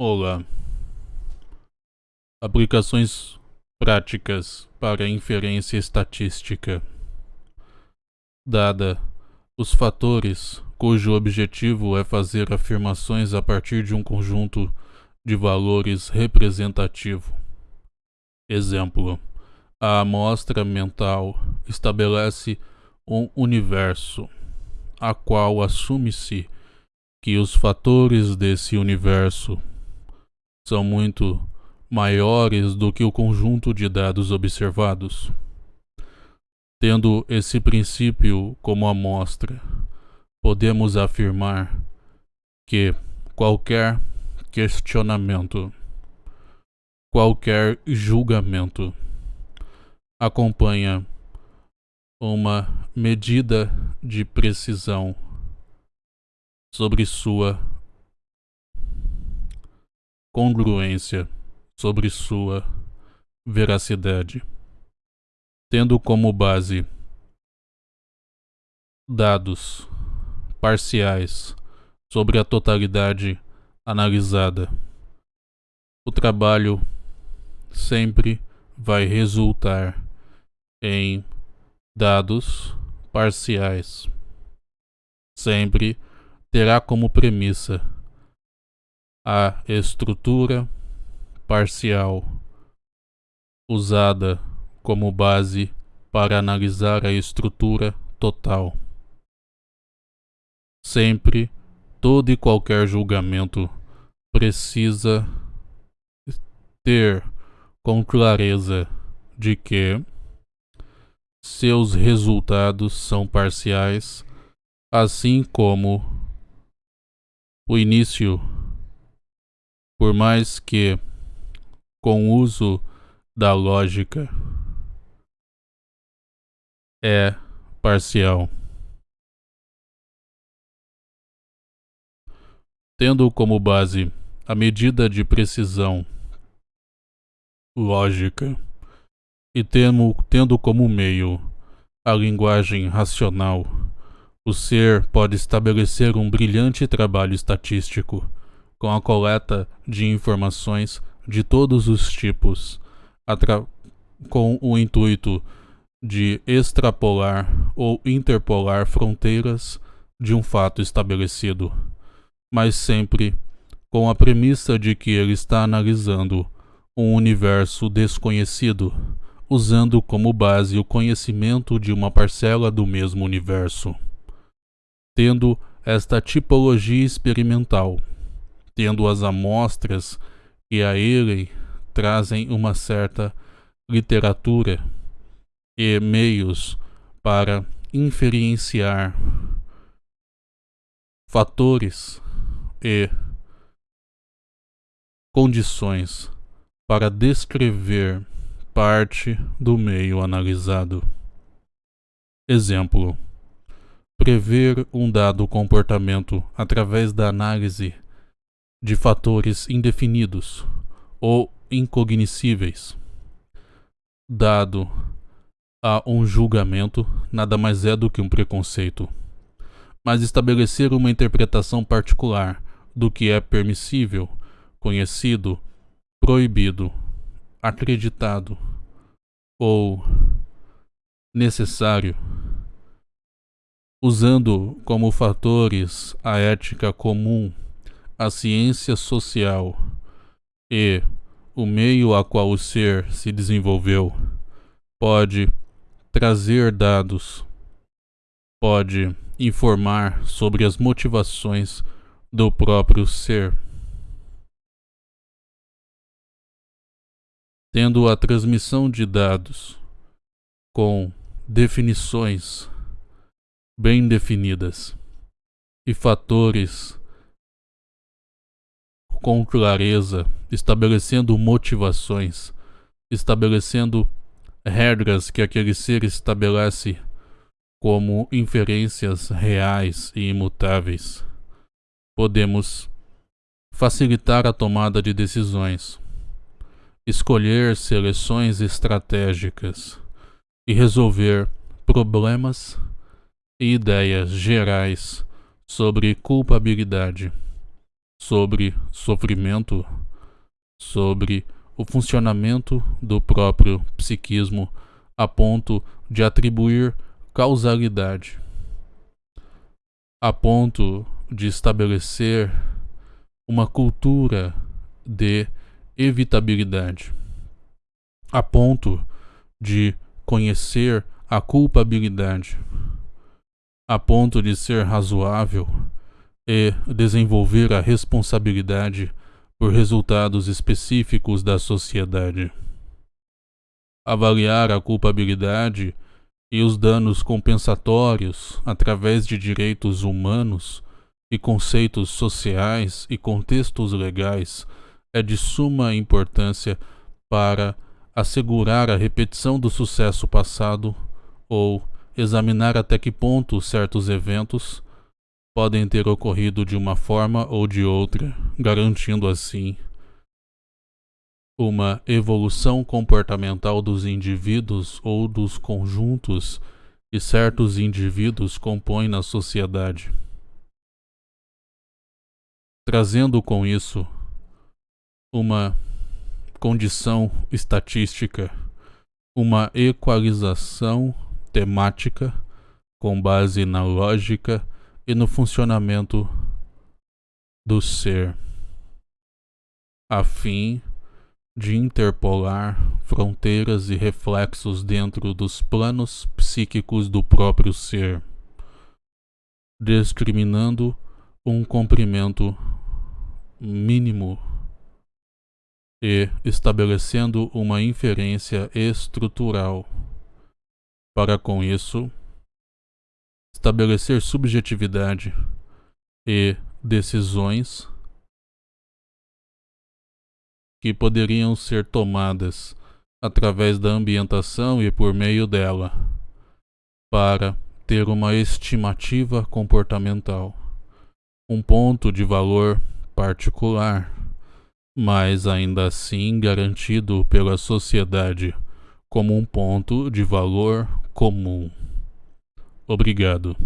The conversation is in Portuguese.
Olá. Aplicações práticas para inferência estatística. Dada os fatores cujo objetivo é fazer afirmações a partir de um conjunto de valores representativo. Exemplo: a amostra mental estabelece um universo, a qual assume-se que os fatores desse universo são muito maiores do que o conjunto de dados observados. Tendo esse princípio como amostra, podemos afirmar que qualquer questionamento, qualquer julgamento acompanha uma medida de precisão sobre sua congruência sobre sua veracidade, tendo como base dados parciais sobre a totalidade analisada. O trabalho sempre vai resultar em dados parciais. Sempre terá como premissa a estrutura parcial usada como base para analisar a estrutura total. Sempre, todo e qualquer julgamento precisa ter com clareza de que seus resultados são parciais, assim como o início por mais que, com o uso da lógica, é parcial. Tendo como base a medida de precisão lógica e temo, tendo como meio a linguagem racional, o ser pode estabelecer um brilhante trabalho estatístico com a coleta de informações de todos os tipos, com o intuito de extrapolar ou interpolar fronteiras de um fato estabelecido, mas sempre com a premissa de que ele está analisando um universo desconhecido, usando como base o conhecimento de uma parcela do mesmo universo. Tendo esta tipologia experimental, tendo as amostras que a ele trazem uma certa literatura e meios para inferenciar fatores e condições para descrever parte do meio analisado. Exemplo: prever um dado comportamento através da análise de fatores indefinidos ou incognoscíveis. Dado a um julgamento, nada mais é do que um preconceito, mas estabelecer uma interpretação particular do que é permissível, conhecido, proibido, acreditado ou necessário, usando como fatores a ética comum a ciência social e o meio a qual o ser se desenvolveu pode trazer dados, pode informar sobre as motivações do próprio ser. Tendo a transmissão de dados com definições bem definidas e fatores com clareza, estabelecendo motivações, estabelecendo regras que aquele ser estabelece como inferências reais e imutáveis. Podemos facilitar a tomada de decisões, escolher seleções estratégicas e resolver problemas e ideias gerais sobre culpabilidade sobre sofrimento, sobre o funcionamento do próprio psiquismo a ponto de atribuir causalidade, a ponto de estabelecer uma cultura de evitabilidade, a ponto de conhecer a culpabilidade, a ponto de ser razoável e desenvolver a responsabilidade por resultados específicos da sociedade. Avaliar a culpabilidade e os danos compensatórios através de direitos humanos e conceitos sociais e contextos legais é de suma importância para assegurar a repetição do sucesso passado ou examinar até que ponto certos eventos podem ter ocorrido de uma forma ou de outra, garantindo assim uma evolução comportamental dos indivíduos ou dos conjuntos que certos indivíduos compõem na sociedade. Trazendo com isso uma condição estatística, uma equalização temática com base na lógica e no funcionamento do ser, a fim de interpolar fronteiras e reflexos dentro dos planos psíquicos do próprio ser, discriminando um comprimento mínimo e estabelecendo uma inferência estrutural. Para com isso, estabelecer subjetividade e decisões que poderiam ser tomadas através da ambientação e por meio dela, para ter uma estimativa comportamental, um ponto de valor particular, mas ainda assim garantido pela sociedade como um ponto de valor comum. Obrigado.